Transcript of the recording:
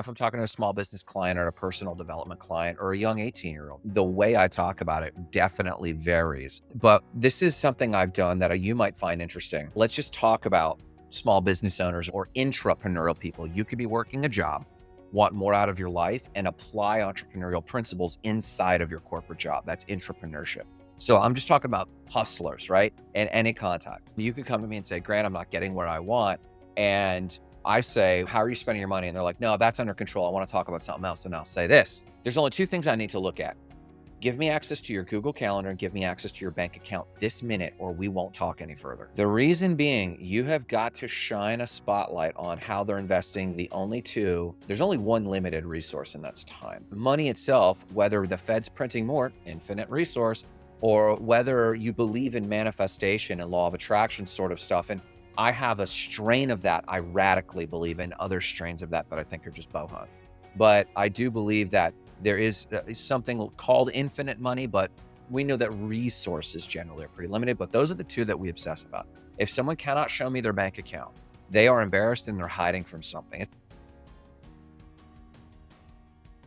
If I'm talking to a small business client or a personal development client or a young 18 year old, the way I talk about it definitely varies. But this is something I've done that you might find interesting. Let's just talk about small business owners or intrapreneurial people. You could be working a job, want more out of your life, and apply entrepreneurial principles inside of your corporate job. That's intrapreneurship. So I'm just talking about hustlers, right? In any context. You could come to me and say, Grant, I'm not getting what I want. And I say, How are you spending your money? And they're like, No, that's under control. I want to talk about something else. And I'll say this there's only two things I need to look at. Give me access to your Google Calendar and give me access to your bank account this minute, or we won't talk any further. The reason being, you have got to shine a spotlight on how they're investing the only two. There's only one limited resource, and that's time. Money itself, whether the Fed's printing more, infinite resource, or whether you believe in manifestation and law of attraction sort of stuff. And I have a strain of that I radically believe in, other strains of that that I think are just boho. But I do believe that there is uh, something called infinite money, but we know that resources generally are pretty limited. But those are the two that we obsess about. If someone cannot show me their bank account, they are embarrassed and they're hiding from something.